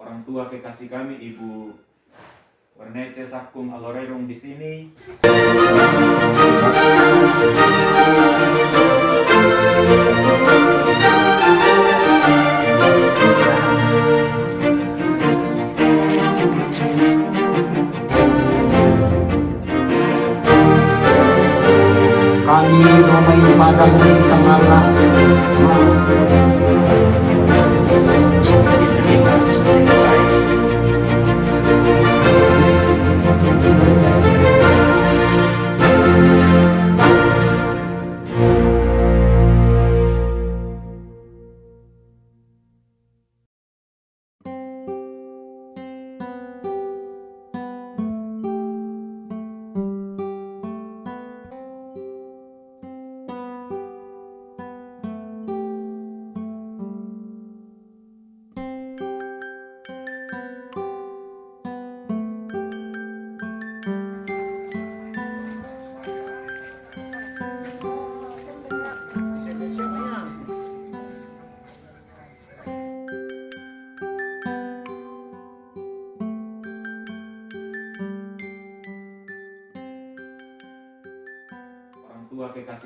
orang tua kekasih kami Ibu Wernece Sakung Alorerung di sini. Kami domai padamu isang Allah.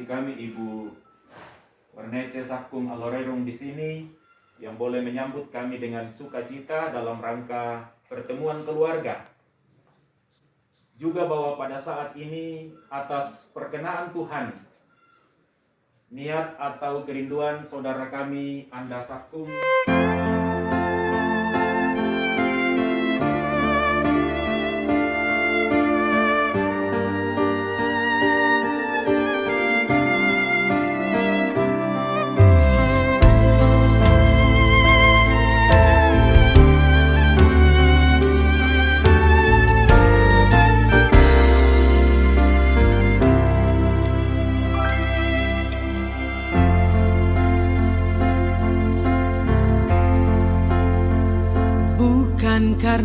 Tua kekasih kami Ibu Wernece Sakung Alorerung di sini yang boleh menyambut kami dengan sukacita dalam rangka pertemuan keluarga. Juga bahwa pada saat ini atas perkenaan Tuhan niat atau kerinduan saudara kami Anda Sakung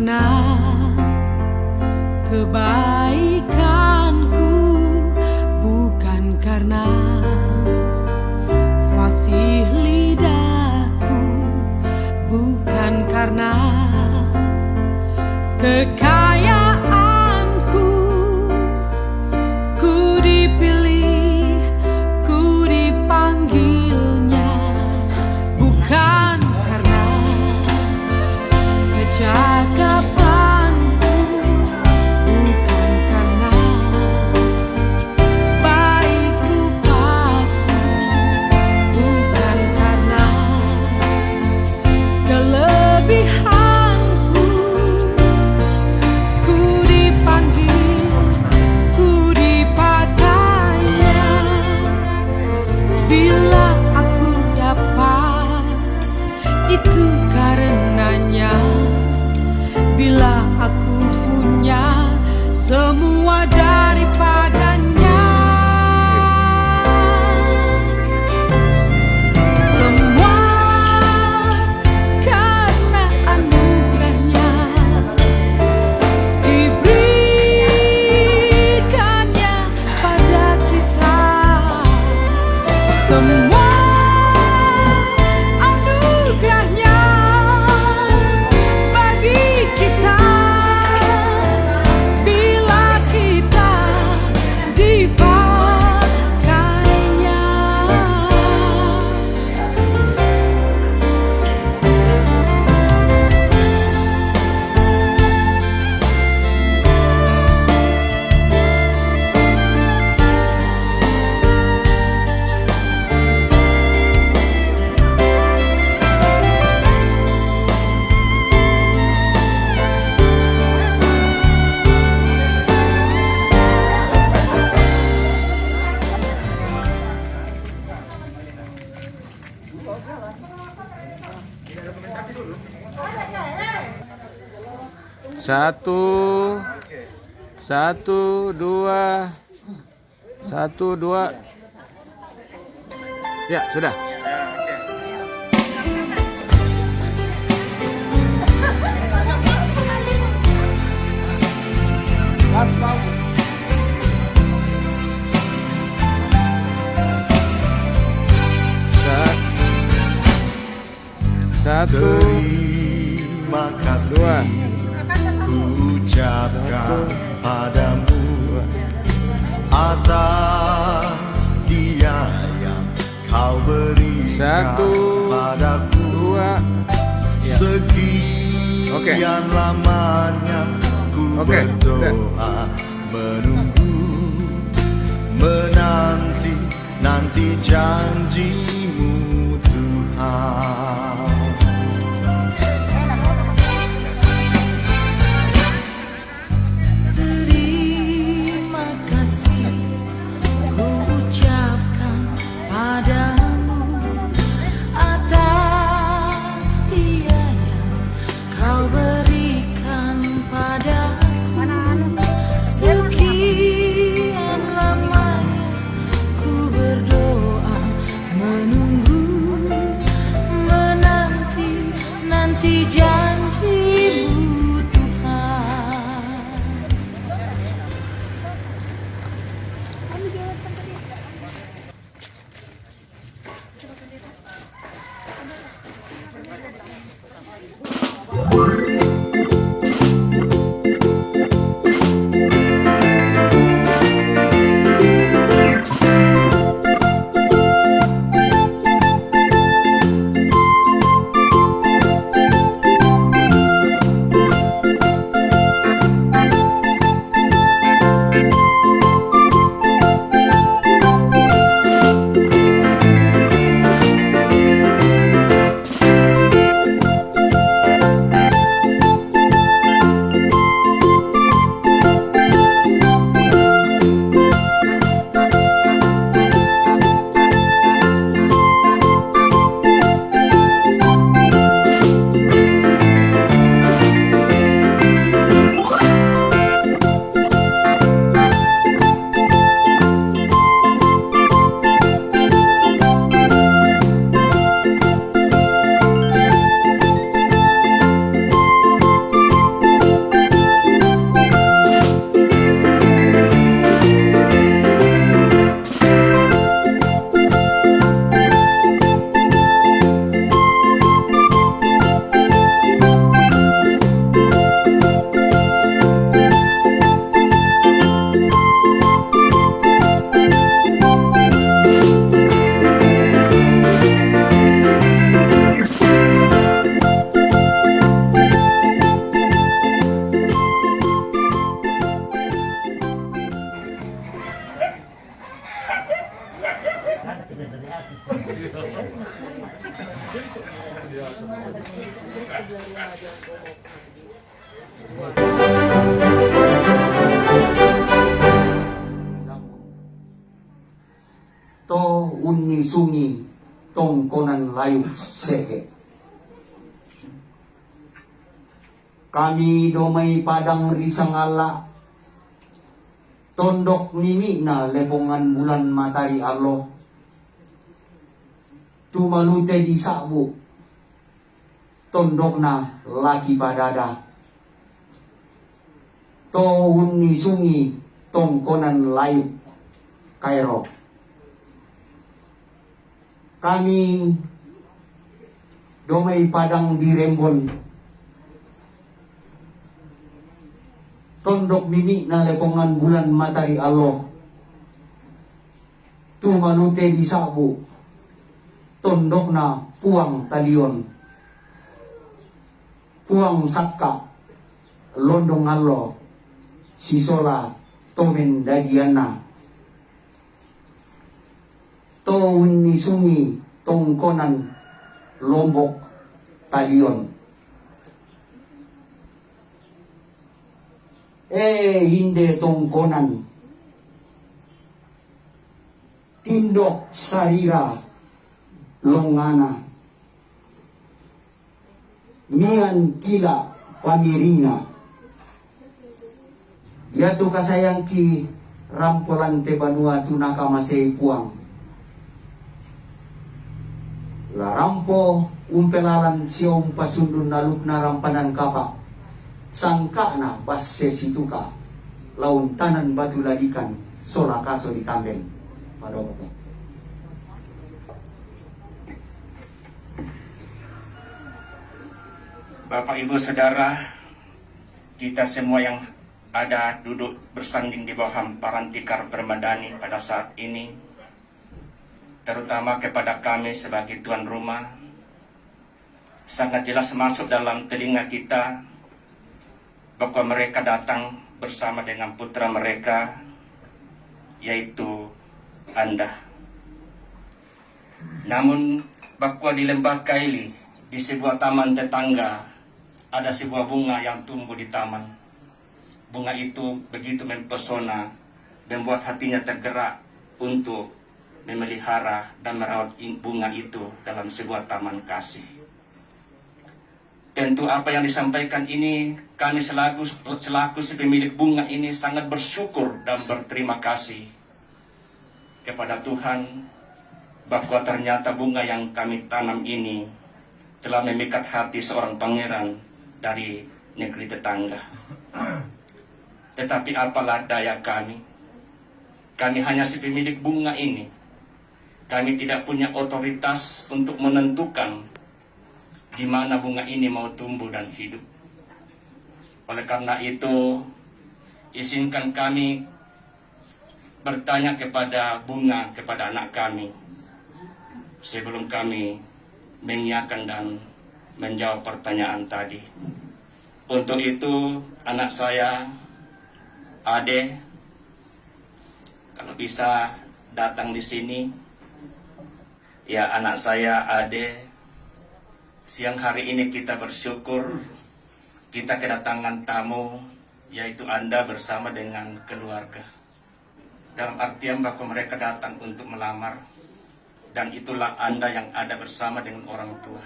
karena kebaikanku Bukan karena fasih lidahku Bukan karena kekayaanku semua daripadanya Satu, satu, dua, satu, dua. Ya, sudah. Sekian Oke. lamanya ku Oke, berdoa menunggu menanti nanti janjimu Tuhan to unni sungi tong konan layu seke kami domai padang risang Allah tondok nimi na lepongan bulan matahari Allah tumalute di sabu tondok na laki padada to unni sungi tong konan layu kairo kami domai padang di Rembon. Tondok mimi na lepongan bulan matahari Allah. Tu malute di sabu. Tondok na puang talion. Puang sakka. Londong Allah. Sisola tomen dadiana to ni sungi tongkonan lombok talion. Eh hinde tongkonan. Tindok sarira longana. Mian kila pamirina yatu kasayang ki rampolan te banua tunaka masei puang la rampo umpelalan siom pasundun na rampanan kapa. Sangka na basse situka. Laun tanan batu lalikan sola kaso di kambeng. Padoko Bapak Ibu Saudara, kita semua yang ada duduk bersanding di bawah hamparan tikar permadani pada saat ini, terutama kepada kami sebagai tuan rumah, sangat jelas masuk dalam telinga kita bahwa mereka datang bersama dengan putra mereka, yaitu Anda. Namun, bahwa di lembah Kaili, di sebuah taman tetangga, ada sebuah bunga yang tumbuh di taman. Bunga itu begitu mempesona, membuat hatinya tergerak untuk memelihara dan merawat bunga itu dalam sebuah taman kasih. Tentu apa yang disampaikan ini, kami selaku, selaku si pemilik bunga ini sangat bersyukur dan berterima kasih kepada Tuhan bahwa ternyata bunga yang kami tanam ini telah memikat hati seorang pangeran dari negeri tetangga. Tetapi apalah daya kami, kami hanya si pemilik bunga ini. Kami tidak punya otoritas untuk menentukan di mana bunga ini mau tumbuh dan hidup. Oleh karena itu, izinkan kami bertanya kepada bunga, kepada anak kami, sebelum kami mengiakan dan menjawab pertanyaan tadi. Untuk itu, anak saya, Ade, kalau bisa datang di sini, ya anak saya, Ade, siang hari ini kita bersyukur kita kedatangan tamu, yaitu Anda bersama dengan keluarga. Dalam artian bahwa mereka datang untuk melamar, dan itulah Anda yang ada bersama dengan orang tua.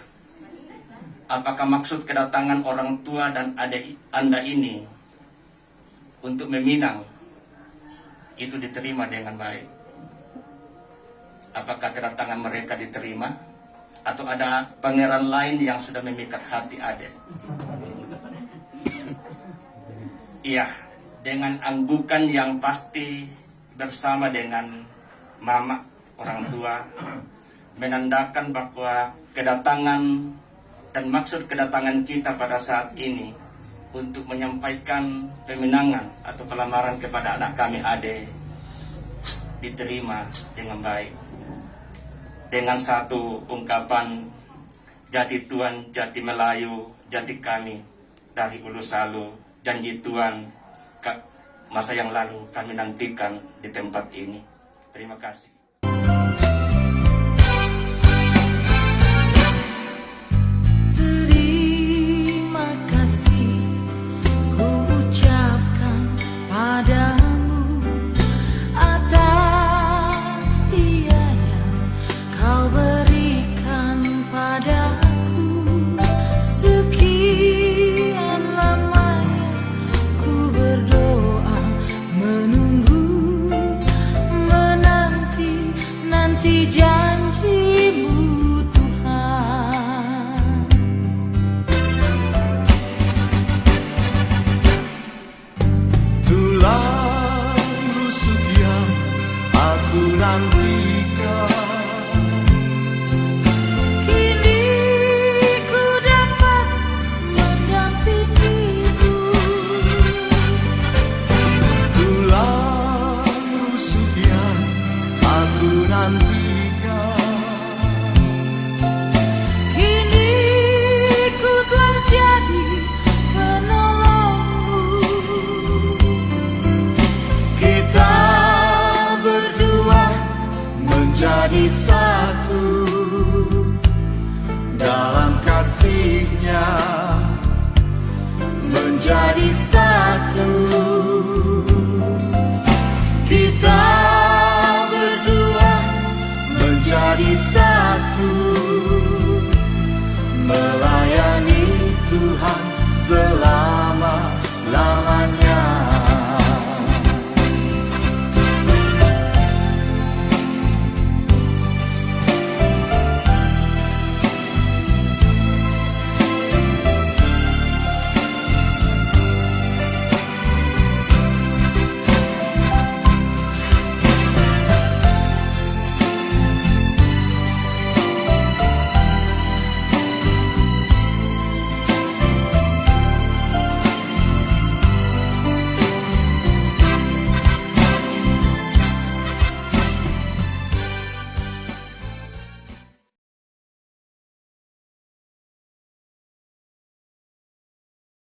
Apakah maksud kedatangan orang tua dan adik Anda ini untuk meminang itu diterima dengan baik? Apakah kedatangan mereka diterima? Atau ada pangeran lain yang sudah memikat hati adik? Iya, dengan anggukan yang pasti bersama dengan mama orang tua menandakan bahwa kedatangan dan maksud kedatangan kita pada saat ini untuk menyampaikan pemenangan atau pelamaran kepada anak kami Ade diterima dengan baik dengan satu ungkapan jati Tuhan, jati Melayu, jati kami dari Ulu Salu, janji Tuhan masa yang lalu kami nantikan di tempat ini. Terima kasih.